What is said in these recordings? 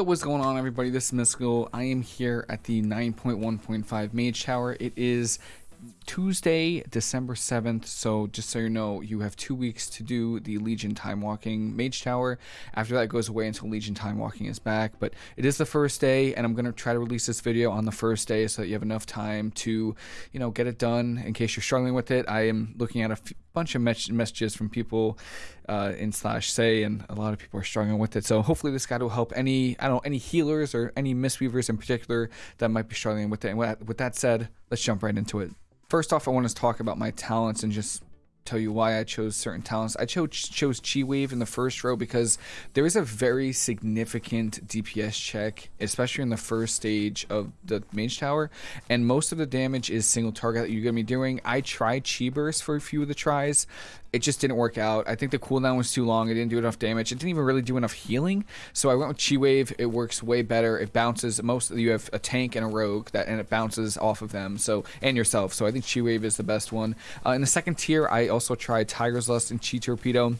Yo, what's going on everybody? This is Mystical. I am here at the 9.1.5 Mage Tower. It is Tuesday, December 7th. So just so you know, you have two weeks to do the Legion Time Walking Mage Tower. After that goes away until Legion Time Walking is back. But it is the first day, and I'm going to try to release this video on the first day so that you have enough time to, you know, get it done in case you're struggling with it. I am looking at a bunch of messages from people uh, in slash say, and a lot of people are struggling with it. So hopefully this guide will help any, I don't know, any healers or any mistweavers in particular that might be struggling with it. And with that said, let's jump right into it. First off, I want to talk about my talents and just tell you why I chose certain talents. I chose chose Chi Wave in the first row because there is a very significant DPS check, especially in the first stage of the Mage Tower, and most of the damage is single target that you're gonna be doing. I tried Chi Burst for a few of the tries, it just didn't work out. I think the cooldown was too long. It didn't do enough damage. It didn't even really do enough healing. So I went with Chi Wave. It works way better. It bounces. Most of you have a tank and a rogue that and it bounces off of them. So and yourself. So I think Chi Wave is the best one. Uh, in the second tier, I also tried Tiger's Lust and Chi Torpedo.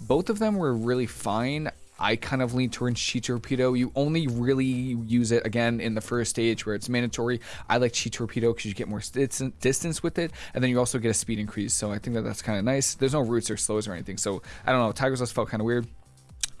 Both of them were really fine. I kind of lean towards Chi Torpedo. You only really use it again in the first stage where it's mandatory. I like Chi Torpedo because you get more distance with it, and then you also get a speed increase. So I think that that's kind of nice. There's no roots or slows or anything. So I don't know. Tiger's Lust felt kind of weird.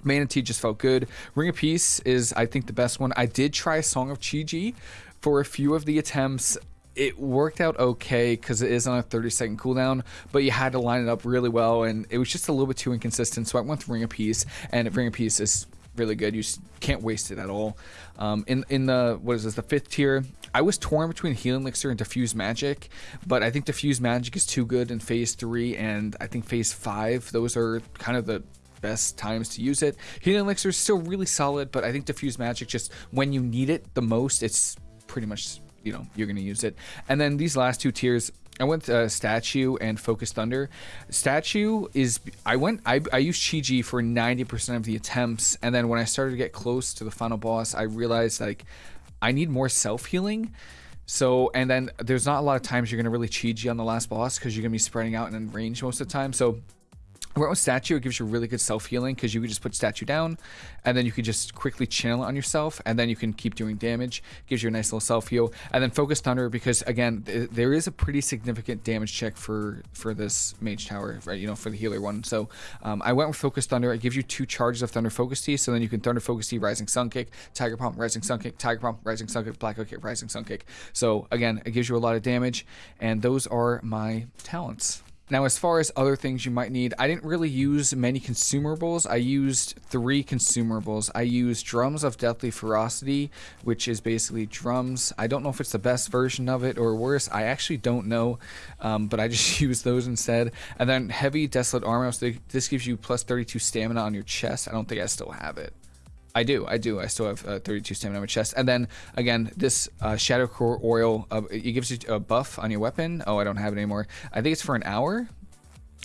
Mana Tea just felt good. Ring of Peace is, I think, the best one. I did try Song of Chi-Ji for a few of the attempts it worked out okay because it is on a 30 second cooldown, but you had to line it up really well, and it was just a little bit too inconsistent. So I went with Ring of Peace, and Ring of Peace is really good. You can't waste it at all. Um, in in the what is this the fifth tier? I was torn between Healing Elixir and Diffuse Magic, but I think Diffuse Magic is too good in Phase three, and I think Phase five. Those are kind of the best times to use it. Healing Elixir is still really solid, but I think Diffuse Magic just when you need it the most, it's pretty much you know you're going to use it. And then these last two tiers, I went uh, statue and focus thunder. Statue is I went I I used Chi for 90% of the attempts, and then when I started to get close to the final boss, I realized like I need more self healing. So, and then there's not a lot of times you're going to really Chi ji on the last boss because you're going to be spreading out and in range most of the time. So where with statue, it gives you really good self healing because you could just put statue down, and then you can just quickly channel it on yourself, and then you can keep doing damage. Gives you a nice little self heal, and then focus thunder because again, th there is a pretty significant damage check for for this mage tower, right? You know, for the healer one. So um, I went with focus thunder. It gives you two charges of thunder focus tea. so then you can thunder focus tea, rising sun kick, tiger palm, rising sun kick, tiger palm, rising sun kick, black kick, rising sun kick. So again, it gives you a lot of damage, and those are my talents. Now, as far as other things you might need, I didn't really use many consumables. I used three consumables. I used Drums of Deathly Ferocity, which is basically drums. I don't know if it's the best version of it or worse. I actually don't know, um, but I just used those instead. And then Heavy Desolate Armor. So this gives you plus 32 stamina on your chest. I don't think I still have it. I do, I do. I still have uh, 32 stamina on my chest. And then, again, this uh, Shadow Core Oil, uh, it gives you a buff on your weapon. Oh, I don't have it anymore. I think it's for an hour.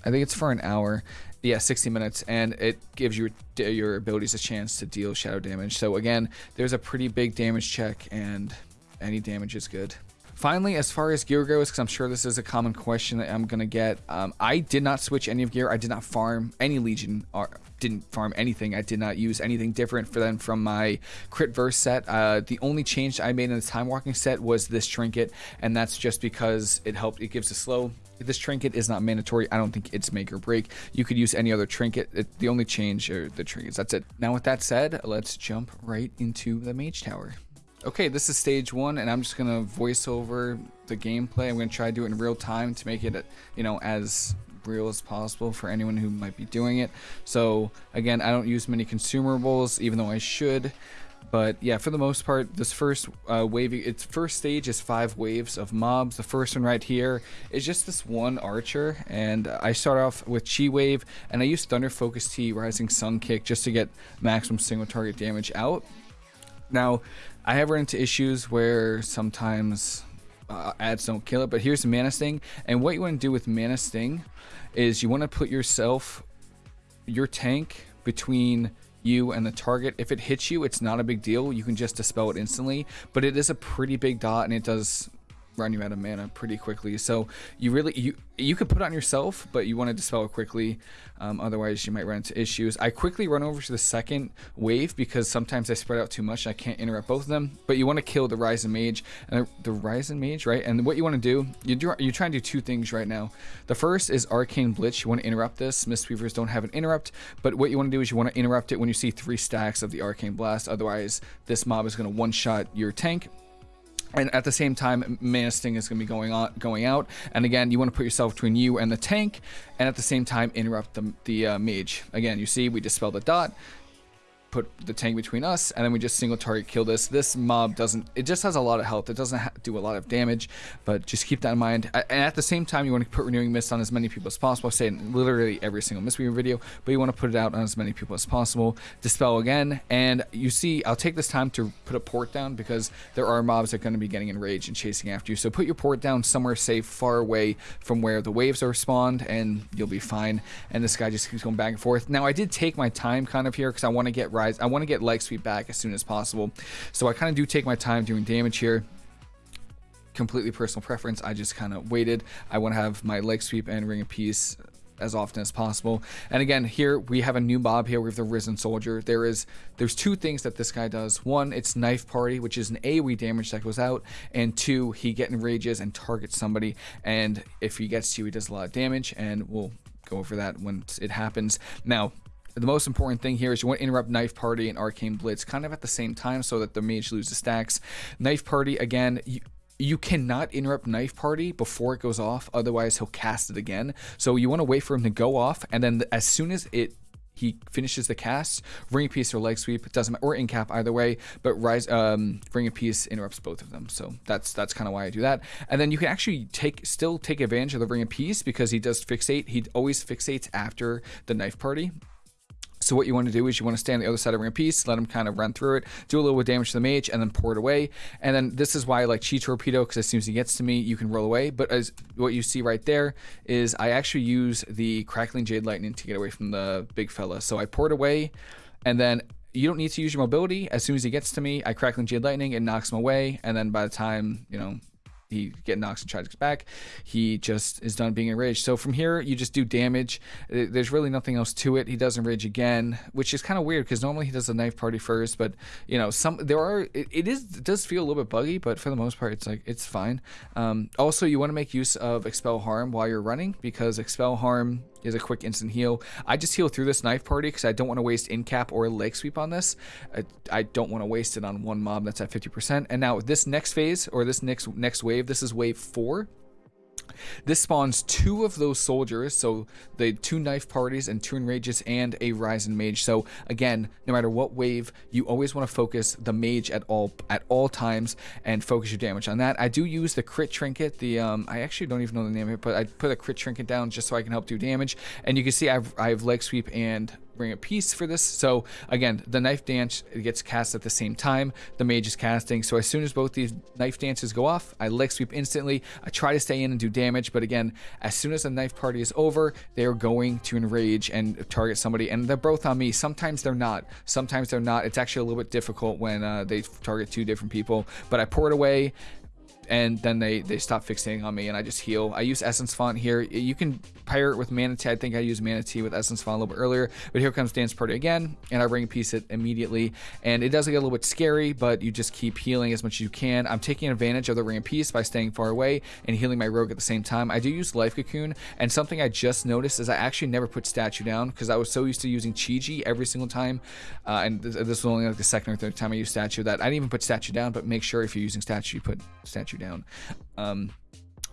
I think it's for an hour. Yeah, 60 minutes. And it gives your, your abilities a chance to deal shadow damage. So, again, there's a pretty big damage check, and any damage is good. Finally, as far as gear goes, because I'm sure this is a common question that I'm going to get, um, I did not switch any of gear. I did not farm any Legion, or didn't farm anything. I did not use anything different for them from my crit verse set. Uh, the only change I made in the time walking set was this trinket, and that's just because it helped. It gives a slow this trinket is not mandatory. I don't think it's make or break. You could use any other trinket. It, the only change are the trinkets. That's it. Now with that said, let's jump right into the mage tower. Okay, this is stage one, and I'm just gonna voice over the gameplay. I'm gonna try to do it in real time to make it, you know, as real as possible for anyone who might be doing it. So again, I don't use many consumables, even though I should. but yeah, for the most part, this first uh, wave, its first stage is five waves of mobs. The first one right here is just this one archer, and I start off with Chi Wave, and I use Thunder Focus Tea, Rising Sun Kick just to get maximum single target damage out. Now, I have run into issues where sometimes uh, ads don't kill it, but here's Mana Sting, and what you want to do with Mana Sting is you want to put yourself, your tank, between you and the target. If it hits you, it's not a big deal. You can just dispel it instantly, but it is a pretty big dot and it does run you out of mana pretty quickly. So you really you you could put on yourself, but you want to dispel it quickly. Um, otherwise, you might run into issues. I quickly run over to the second wave because sometimes I spread out too much. I can't interrupt both of them. But you want to kill the Risen Mage and the, Risen Mage, right? And what you want to do, you do, you're trying to do two things right now. The first is Arcane Blitz. You want to interrupt this. Mistweavers don't have an interrupt, but what you want to do is you want to interrupt it when you see three stacks of the Arcane Blast. Otherwise, this mob is going to one-shot your tank and at the same time mana sting is going to be going on going out. And again you want to put yourself between you and the tank and at the same time interrupt the, the uh, mage. Again you see we dispel the dot put the tank between us, and then we just single target kill this. This mob doesn't, it just has a lot of health. It doesn't do a lot of damage, but just keep that in mind. And at the same time, you want to put Renewing Mist on as many people as possible. I say literally every single Mistweaver video, but you want to put it out on as many people as possible. Dispel again, and you see, I'll take this time to put a port down because there are mobs that are going to be getting enraged and chasing after you. So put your port down somewhere safe, far away from where the waves are spawned, and you'll be fine. And this guy just keeps going back and forth. Now, I did take my time kind of here because I want to get rise. I want to get leg sweep back as soon as possible. So I kind of do take my time doing damage here completely personal preference. I just kind of waited. I want to have my leg sweep and ring of peace as often as possible. And again, here we have a new mob here. We have the Risen Soldier. There is there's two things that this guy does. One, it's Knife Party, which is an AoE damage that goes out, and two, he get enrages and targets somebody. And if he gets to you, he does a lot of damage, and we'll go over that when it happens. Now, the most important thing here is you want to interrupt Knife Party and Arcane Blitz kind of at the same time so that the mage loses stacks. Knife Party, again, you, you cannot interrupt Knife Party before it goes off, otherwise he'll cast it again. So you want to wait for him to go off, and then as soon as it he finishes the cast, Ring Peace or Leg Sweep, doesn't matter, or Incap either way, but Rise um, Ring of Peace interrupts both of them. So that's that's kind of why I do that. And then you can actually take still take advantage of the Ring of Peace because he does fixate. He always fixates after the Knife Party. So what you want to do is you want to stay on the other side of of Peace, let him kind of run through it, do a little bit of damage to the mage, and then pour it away. And then this is why I like Chi Torpedo, because as soon as he gets to me, you can roll away. But as what you see right there is I actually use the Crackling Jade Lightning to get away from the big fella. So I pour it away, and then you don't need to use your mobility. As soon as he gets to me, I Crackling Jade Lightning, it knocks him away, and then by the time, you know, he get knocks and tries back. He just is done being enraged. So from here, you just do damage. There's really nothing else to it. He does enrage again, which is kind of weird because normally he does the knife party first. But you know, some there are it, it is it does feel a little bit buggy, but for the most part, it's like it's fine. Um, also, you want to make use of expel harm while you're running because expel harm is a quick instant heal. I just heal through this knife party because I don't want to waste incap or leg sweep on this. I, I don't want to waste it on one mob that's at 50%. And now this next phase or this next next wave, this is wave four. This spawns two of those soldiers, so the two knife parties and two enrages and a Risen Mage. So again, no matter what wave, you always want to focus the mage at all at all times and focus your damage on that. I do use the crit trinket. The um, I actually don't even know the name of it, but I put a crit trinket down just so I can help do damage. And you can see I've I have leg sweep and bring a piece for this. So again, the knife dance gets cast at the same time. The mage is casting. So as soon as both these knife dances go off, I leg sweep instantly. I try to stay in and do damage, but again, as soon as the knife party is over, they are going to enrage and target somebody, and they're both on me. Sometimes they're not. Sometimes they're not. It's actually a little bit difficult when uh, they target two different people. But I pour it away and then they they stop fixating on me and I just heal. I use Essence Font here. You can pirate with mana tea. I think I used mana tea with Essence Font a little bit earlier, but here comes Dance Party again, and I Ring of Peace it immediately. And it does get a little bit scary, but you just keep healing as much as you can. I'm taking advantage of the Ring Peace by staying far away and healing my rogue at the same time. I do use Life Cocoon, and something I just noticed is I actually never put Statue down because I was so used to using Chi-Ji every single time, uh, and this, this was only like the second or third time I used Statue that I didn't even put Statue down, but make sure if you're using Statue, you put Statue down. Um,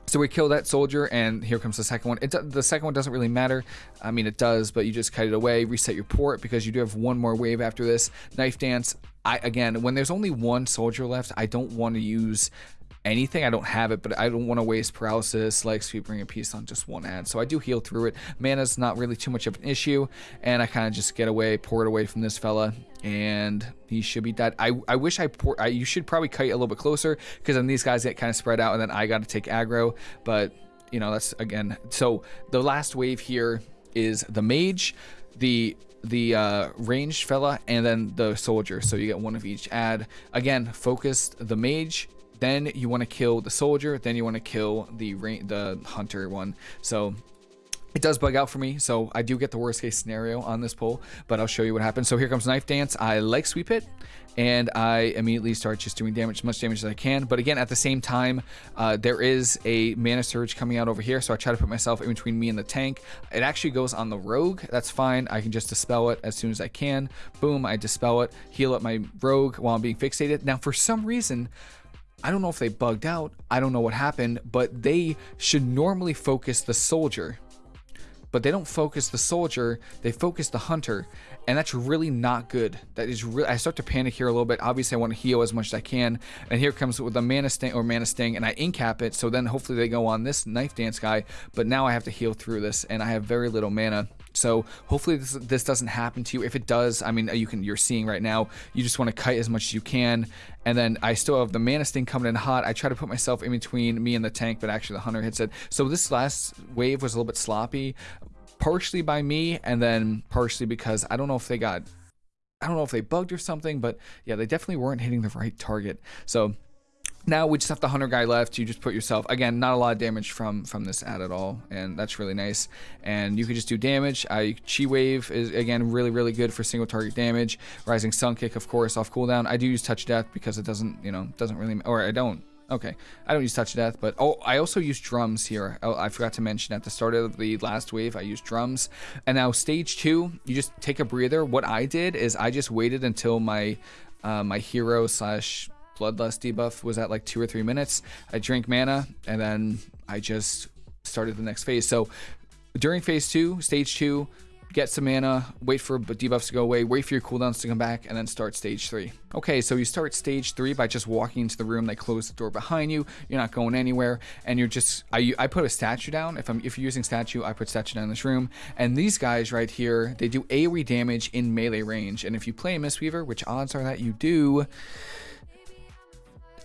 So we kill that soldier, and here comes the second one. It, the second one doesn't really matter. I mean, it does, but you just cut it away, reset your port because you do have one more wave after this. Knife dance. I again, when there's only one soldier left, I don't want to use anything. I don't have it, but I don't want to waste paralysis, like sweeping a piece on just one ad. So I do heal through it. Mana's not really too much of an issue, and I kind of just get away, pour it away from this fella, and he should be dead. I, I wish I, pour, I you should probably kite a little bit closer because then these guys get kind of spread out, and then I got to take aggro. But you know that's again. So the last wave here is the mage, the the uh, ranged fella, and then the soldier. So you get one of each ad. Again, focused the mage, then you want to kill the soldier, then you want to kill the the hunter one. So it does bug out for me, so I do get the worst case scenario on this pull, but I'll show you what happens. So here comes Knife Dance. I like Sweep It, and I immediately start just doing damage, as much damage as I can. But again, at the same time, uh, there is a Mana Surge coming out over here, so I try to put myself in between me and the tank. It actually goes on the Rogue. That's fine. I can just Dispel it as soon as I can. Boom, I Dispel it, heal up my Rogue while I'm being fixated. Now, for some reason, I don't know if they bugged out. I don't know what happened, but they should normally focus the soldier. But they don't focus the soldier, they focus the hunter. And that's really not good. That is really, I start to panic here a little bit. Obviously, I want to heal as much as I can. And here comes with a mana sting or mana sting, and I incap it. So then hopefully they go on this knife dance guy. But now I have to heal through this, and I have very little mana. So hopefully this, this doesn't happen to you. If it does, I mean, you can you're seeing right now, you just want to kite as much as you can. And then I still have the mana sting coming in hot. I try to put myself in between me and the tank, but actually the hunter hits it. So this last wave was a little bit sloppy, partially by me, and then partially because I don't know if they got I don't know if they bugged or something, but yeah, they definitely weren't hitting the right target. So now we just have the hunter guy left. You just put yourself again not a lot of damage from from this ad at all and that's really nice. And you can just do damage. I chi wave is again really really good for single target damage. Rising sun kick of course off cooldown. I do use touch death because it doesn't you know doesn't really or I don't okay I don't use touch death but oh I also use drums here oh, I forgot to mention at the start of the last wave I used drums and now stage two you just take a breather what I did is I just waited until my uh, my hero slash bloodlust debuff was at like two or three minutes. I drank mana and then I just started the next phase. So during phase two, stage two, get some mana, wait for debuffs to go away, wait for your cooldowns to come back, and then start stage three. Okay, so you start stage three by just walking into the room. They close the door behind you. You're not going anywhere, and you're just. I, I put a statue down. If I'm if you're using statue, I put statue down in this room. And these guys right here, they do AoE damage in melee range. And if you play Mistweaver, which odds are that you do,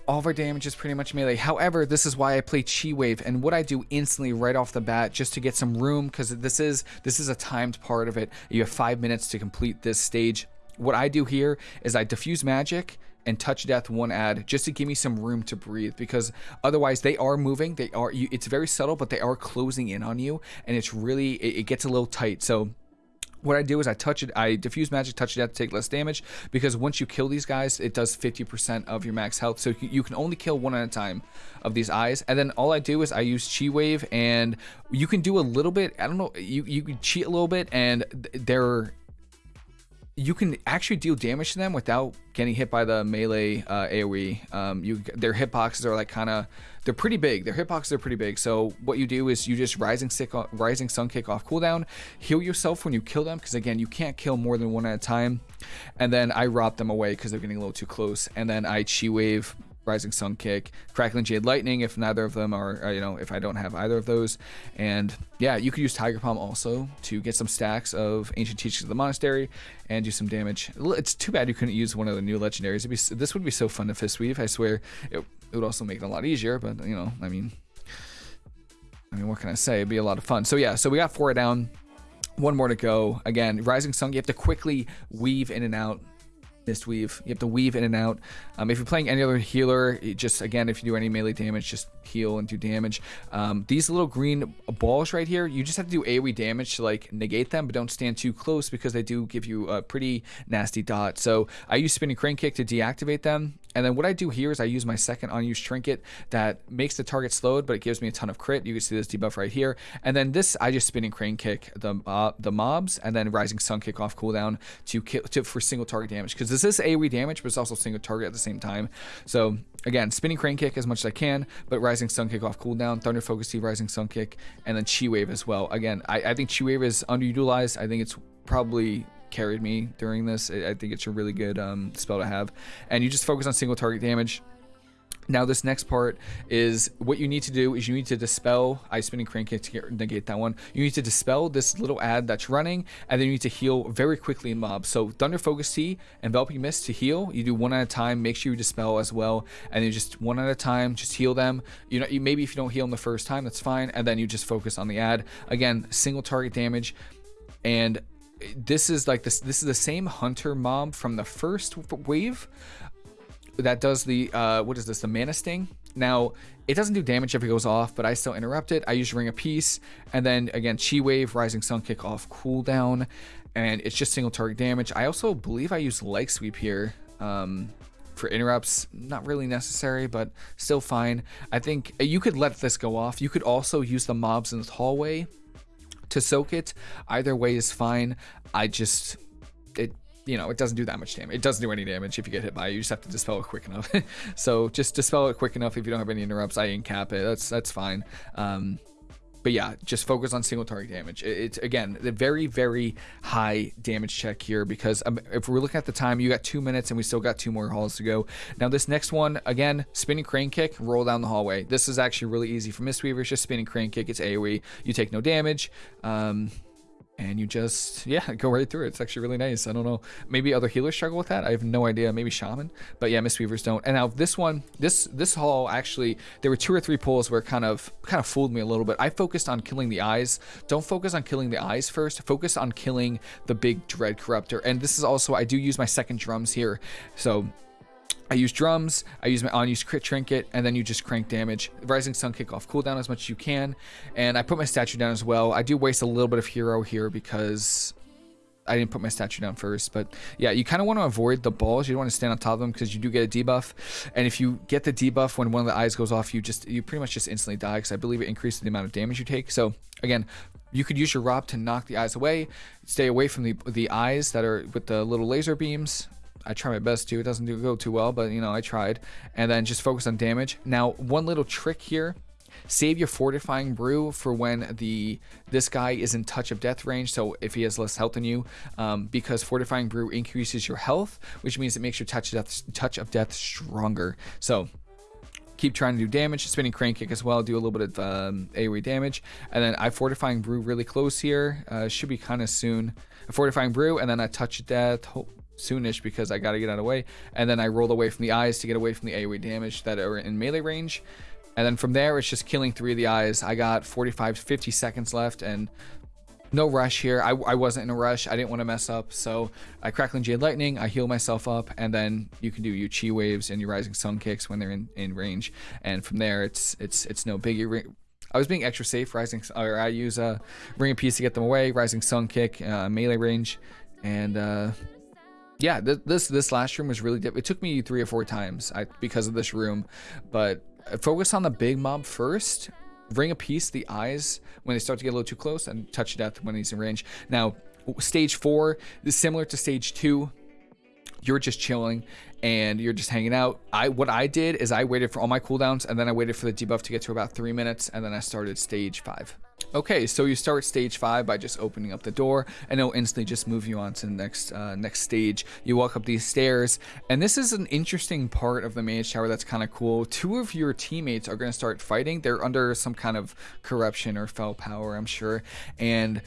all of our damage is pretty much melee. However, this is why I play Chi Wave and what I do instantly right off the bat just to get some room because this is this is a timed part of it. You have five minutes to complete this stage. What I do here is I diffuse magic and touch death one ad just to give me some room to breathe because otherwise they are moving they are you, it's very subtle but they are closing in on you and it's really it, it gets a little tight so what I do is I touch it, I diffuse magic, touch it to take less damage because once you kill these guys, it does 50% of your max health. So you can only kill one at a time of these eyes. And then all I do is I use Chi Wave and you can do a little bit, I don't know, you, you can cheat a little bit and they're you can actually deal damage to them without getting hit by the melee uh, AoE. Um, you their hitboxes are like kind of they're pretty big. Their hitboxes are pretty big. So what you do is you just rising sick, rising sun kick off cooldown, heal yourself when you kill them because again you can't kill more than one at a time, and then I rot them away because they're getting a little too close, and then I chi wave Rising Sun Kick, Crackling Jade Lightning if neither of them are, uh, you know, if I don't have either of those. And yeah, you could use Tiger Palm also to get some stacks of Ancient Teachings of the Monastery and do some damage. It's too bad you couldn't use one of the new legendaries. Be, this would be so fun to Fist Weave, I swear. It, it would also make it a lot easier, but, you know, I mean, I mean, what can I say? It'd be a lot of fun. So yeah, so we got four down. One more to go. Again, Rising Sun, you have to quickly weave in and out mist weave. You have to weave in and out. Um, if you're playing any other healer, just again, if you do any melee damage, just heal and do damage. Um, these little green balls right here, you just have to do AoE damage to like negate them, but don't stand too close because they do give you a pretty nasty dot. So I use spinning crane kick to deactivate them, And then what I do here is I use my second unused trinket that makes the target slowed, but it gives me a ton of crit. You can see this debuff right here. And then this, I just spinning crane kick the uh, the mobs, and then rising sun kick off cooldown to kill to, for single target damage. Because this is AoE damage, but it's also single target at the same time. So again, spinning crane kick as much as I can, but rising sun kick off cooldown, thunder focus rising sun kick, and then chi wave as well. Again, I, I think chi wave is underutilized. I think it's probably carried me during this. I think it's a really good um, spell to have. And you just focus on single target damage. Now this next part is what you need to do is you need to dispel I spinning crane kick to negate that one. You need to dispel this little ad that's running and then you need to heal very quickly in mobs. So Thunder Focus Tea, Enveloping Mist to heal. You do one at a time. Make sure you dispel as well. And then just one at a time, just heal them. You know, maybe if you don't heal them the first time, that's fine. And then you just focus on the ad. Again, single target damage. And this is like this this is the same hunter mob from the first wave that does the uh what is this the mana sting. Now it doesn't do damage if it goes off but i still interrupt it. I use ring a peace and then again chi wave rising sun kick off cooldown and it's just single target damage. I also believe i use leg sweep here um for interrupts. Not really necessary but still fine. I think you could let this go off. You could also use the mobs in the hallway to soak it. Either way is fine. I just it you know, it doesn't do that much damage. It doesn't do any damage if you get hit by it. You just have to dispel it quick enough. so just dispel it quick enough if you don't have any interrupts. I incap it. That's that's fine. Um, but yeah, just focus on single target damage. It's again the very very high damage check here because um, if we're looking at the time, you got two minutes and we still got two more halls to go. Now this next one again, spinning crane kick, roll down the hallway. This is actually really easy for Mistweaver. It's just spinning crane kick. It's AOE. You take no damage. Um, and you just yeah go right through it. It's actually really nice. I don't know. Maybe other healers struggle with that. I have no idea. Maybe shaman. But yeah mistweavers don't. And now this one this this hall actually there were two or three pulls where it kind of kind of fooled me a little bit. I focused on killing the eyes. Don't focus on killing the eyes first. Focus on killing the big dread corruptor. And this is also i do use my second drums here. So I use drums, I use my unused crit trinket, and then you just crank damage. Rising Sun kick off cooldown as much as you can, and I put my statue down as well. I do waste a little bit of hero here because I didn't put my statue down first, but yeah, you kind of want to avoid the balls. You don't want to stand on top of them because you do get a debuff, and if you get the debuff when one of the eyes goes off, you just you pretty much just instantly die because I believe it increases the amount of damage you take. So again, you could use your rob to knock the eyes away. Stay away from the the eyes that are with the little laser beams. I try my best to. It doesn't do, go too well, but you know, I tried. And then just focus on damage. Now, one little trick here. Save your fortifying brew for when the this guy is in touch of death range. So if he has less health than you, um, because fortifying brew increases your health, which means it makes your touch of death, touch of death stronger. So keep trying to do damage. Spinning crane kick as well. Do a little bit of um, AoE damage, and then I fortifying brew really close here. Uh, should be kind of soon. A fortifying brew, and then I touch of death soonish because I got to get out of the way. And then I roll away from the eyes to get away from the AoE damage that are in melee range. And then from there, it's just killing three of the eyes. I got 45, 50 seconds left and no rush here. I, I wasn't in a rush. I didn't want to mess up. So I Crackling Jade Lightning, I heal myself up, and then you can do your Chi Waves and your Rising Sun Kicks when they're in, in range. And from there, it's it's it's no biggie. I was being extra safe, Rising, or I use a uh, Ring of Peace to get them away, Rising Sun Kick, uh, melee range, and uh, yeah, th this this last room was really. It took me three or four times I, because of this room, but focus on the big mob first. Ring a peace the eyes when they start to get a little too close, and touch death when he's in range. Now, stage four is similar to stage two. You're just chilling and you're just hanging out. I what I did is I waited for all my cooldowns and then I waited for the debuff to get to about three minutes and then I started stage five. Okay, so you start stage five by just opening up the door, and it'll instantly just move you on to the next uh, next stage. You walk up these stairs, and this is an interesting part of the mage tower that's kind of cool. Two of your teammates are going to start fighting. They're under some kind of corruption or foul power, I'm sure, and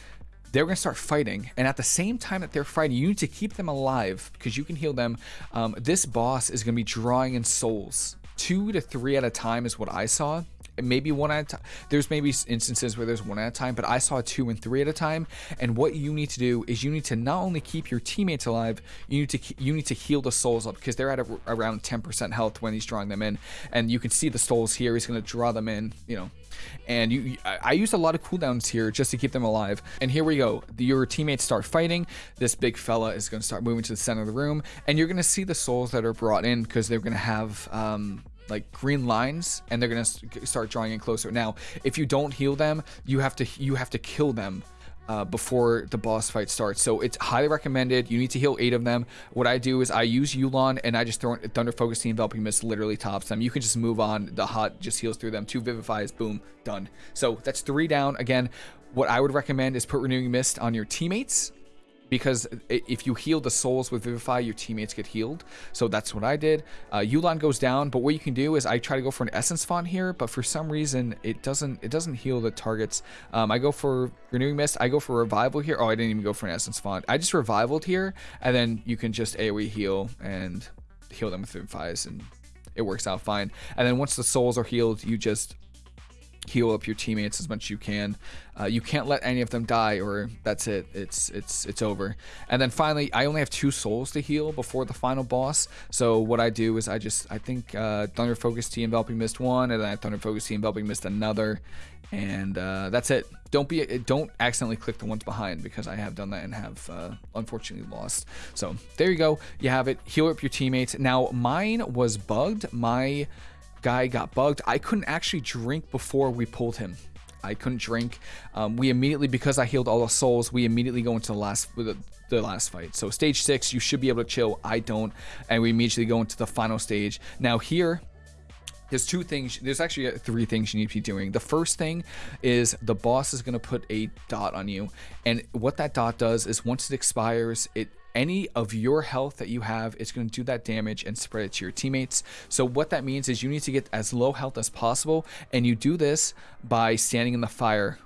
they're going to start fighting. And at the same time that they're fighting, you need to keep them alive because you can heal them. Um, this boss is going to be drawing in souls. Two to three at a time is what I saw maybe one at a time. There's maybe instances where there's one at a time, but I saw two and three at a time. And what you need to do is you need to not only keep your teammates alive, you need to you need to heal the souls up because they're at a, around 10% health when he's drawing them in. And you can see the souls here. He's going to draw them in, you know. And you, I, I used a lot of cooldowns here just to keep them alive. And here we go. Your teammates start fighting. This big fella is going to start moving to the center of the room, and you're going to see the souls that are brought in because they're going to have um, like green lines and they're gonna start drawing in closer now if you don't heal them you have to you have to kill them uh, before the boss fight starts. So it's highly recommended. You need to heal eight of them. What I do is I use Yu'lon and I just throw Thunder Focus Team Enveloping Mist literally tops them. You can just move on. The hot just heals through them. Two Vivifies, boom, done. So that's three down. Again, what I would recommend is put Renewing Mist on your teammates because if you heal the souls with Vivify, your teammates get healed. So that's what I did. Uh, Yu'lon goes down, but what you can do is I try to go for an Essence Font here, but for some reason it doesn't it doesn't heal the targets. Um, I go for Renewing Mist. I go for Revival here. Oh, I didn't even go for an Essence Font. I just Revivaled here, and then you can just AoE heal and heal them with Vivifies, and it works out fine. And then once the souls are healed, you just heal up your teammates as much as you can. Uh, you can't let any of them die, or that's it. It's it's it's over. And then finally, I only have two souls to heal before the final boss. So what I do is I just I think uh, Thunder Focus Tea Enveloping Mist one, and then I Thunder Focus Tea Enveloping Mist another, and uh, that's it. Don't be don't accidentally click the ones behind because I have done that and have uh, unfortunately lost. So there you go. You have it. Heal up your teammates. Now mine was bugged. My guy got bugged. I couldn't actually drink before we pulled him. I couldn't drink. Um, we immediately, because I healed all the souls, we immediately go into the last the, the last fight. So stage six, you should be able to chill. I don't, and we immediately go into the final stage. Now here, there's two things there's actually three things you need to be doing the first thing is the boss is going to put a dot on you and what that dot does is once it expires it any of your health that you have is going to do that damage and spread it to your teammates. So what that means is you need to get as low health as possible and you do this by standing in the fire.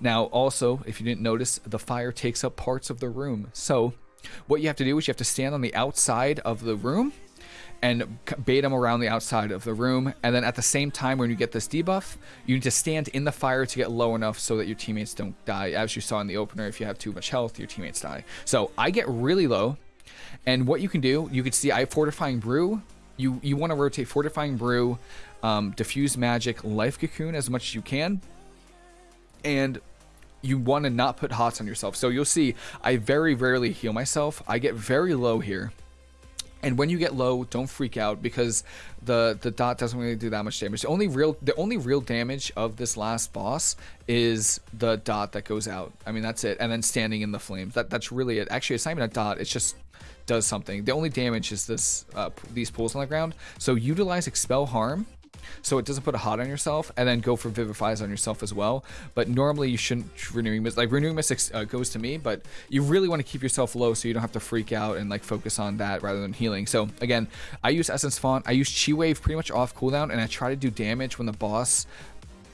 Now also, if you didn't notice, the fire takes up parts of the room. So what you have to do is you have to stand on the outside of the room and bait them around the outside of the room. And then at the same time, when you get this debuff, you need to stand in the fire to get low enough so that your teammates don't die. As you saw in the opener, if you have too much health, your teammates die. So I get really low. And what you can do, you can see I have Fortifying Brew. You, you want to rotate Fortifying Brew, um, Diffuse Magic, Life Cocoon as much as you can. And you want to not put hots on yourself. So you'll see I very rarely heal myself. I get very low here. And when you get low, don't freak out because the the dot doesn't really do that much damage. The only real the only real damage of this last boss is the dot that goes out. I mean that's it. And then standing in the flames. That that's really it. Actually, it's not even a dot. It's just does something. The only damage is this uh, these pools on the ground. So utilize expel harm so it doesn't put a hot on yourself, and then go for vivifies on yourself as well. But normally you shouldn't renewing mist. Like renewing mist uh, goes to me, but you really want to keep yourself low so you don't have to freak out and like focus on that rather than healing. So again, I use Essence Font. I use Chi Wave pretty much off cooldown, and I try to do damage when the boss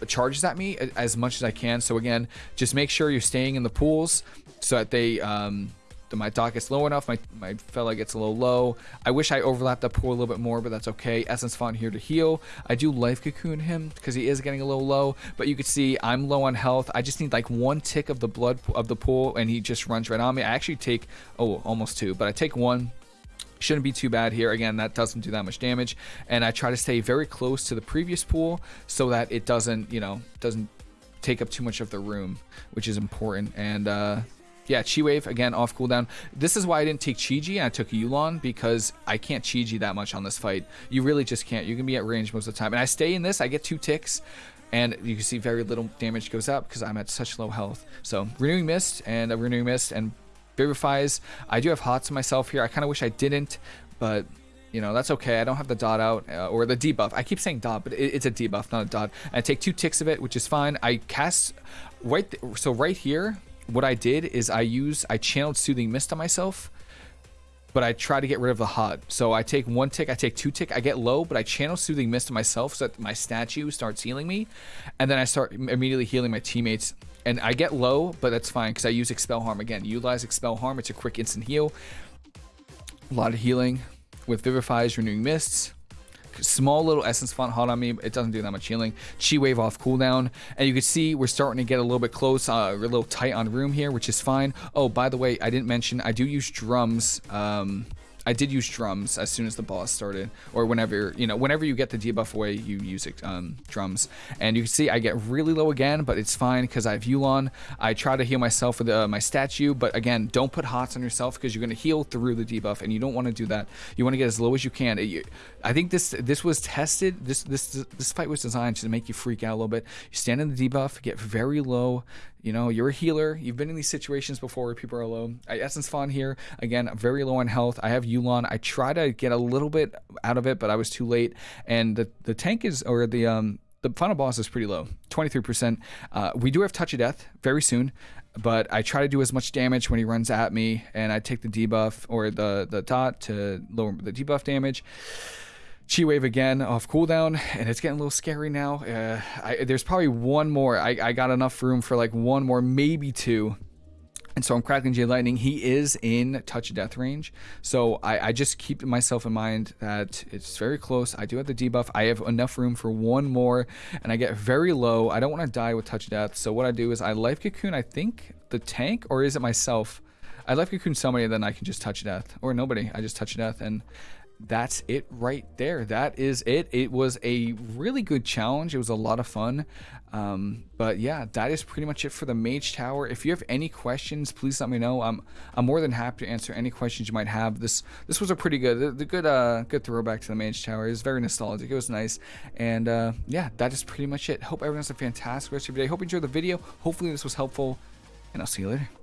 charges at me as much as I can. So again, just make sure you're staying in the pools so that they um, my dot gets low enough, my, my fella gets a little low. I wish I overlapped that pool a little bit more, but that's okay. Essence Font here to heal. I do Life Cocoon him because he is getting a little low, but you can see I'm low on health. I just need like one tick of the blood of the pool and he just runs right on me. I actually take, oh, almost two, but I take one shouldn't be too bad here again that doesn't do that much damage and i try to stay very close to the previous pool so that it doesn't you know doesn't take up too much of the room which is important and uh yeah, Chi Wave, again, off cooldown. This is why I didn't take Chi-Ji and I took Yu'lon because I can't Chi-Ji that much on this fight. You really just can't. You can be at range most of the time. And I stay in this, I get two ticks, and you can see very little damage goes up because I'm at such low health. So, Renewing Mist and a Renewing Mist and Vivifies. I do have Hots myself here. I kind of wish I didn't, but you know, that's okay. I don't have the dot out uh, or the debuff. I keep saying dot, but it, it's a debuff, not a dot. I take two ticks of it, which is fine. I cast right, so right here, what I did is I use I channeled Soothing Mist on myself, but I try to get rid of the hot. So I take one tick, I take two tick, I get low, but I channel Soothing Mist on myself so that my statue starts healing me, and then I start immediately healing my teammates. And I get low, but that's fine because I use Expel Harm again. Utilize Expel Harm, it's a quick instant heal. A lot of healing with Vivifies, Renewing Mists small little essence font hot on me. It doesn't do that much healing. Chi wave off cooldown. And you can see we're starting to get a little bit close, uh, a little tight on room here, which is fine. Oh, by the way, I didn't mention, I do use drums. Um, I did use drums as soon as the boss started, or whenever you know, whenever you get the debuff away, you use um, drums. And you can see I get really low again, but it's fine because I have Yu'lon. I try to heal myself with uh, my statue, but again, don't put hots on yourself because you're gonna heal through the debuff, and you don't want to do that. You want to get as low as you can. It, I think this this was tested. This this this fight was designed to make you freak out a little bit. You stand in the debuff, get very low. You know, you're a healer. You've been in these situations before where people are low. Essence Font here, again, very low on health. I have Yu'lon. I try to get a little bit out of it, but I was too late. And the, the tank is, or the, um, the final boss is pretty low, 23%. Uh, we do have Touch of Death very soon, but I try to do as much damage when he runs at me, and I take the debuff or the, the dot to lower the debuff damage. Chi Wave again off cooldown, and it's getting a little scary now. Uh, I, there's probably one more. I, I got enough room for like one more, maybe two. And so I'm Crackling Jade Lightning. He is in touch death range. So I, I, just keep myself in mind that it's very close. I do have the debuff. I have enough room for one more, and I get very low. I don't want to die with touch death. So what I do is I life cocoon, I think, the tank, or is it myself? I life cocoon somebody, then I can just touch death. Or nobody. I just touch death. And that's it right there. That is it. It was a really good challenge. It was a lot of fun. Um, but yeah, that is pretty much it for the Mage Tower. If you have any questions, please let me know. I'm I'm more than happy to answer any questions you might have. This this was a pretty good the, good uh good throwback to the Mage Tower. It was very nostalgic. It was nice. And uh, yeah, that is pretty much it. Hope everyone has a fantastic rest of your day. Hope you enjoyed the video. Hopefully this was helpful, and I'll see you later.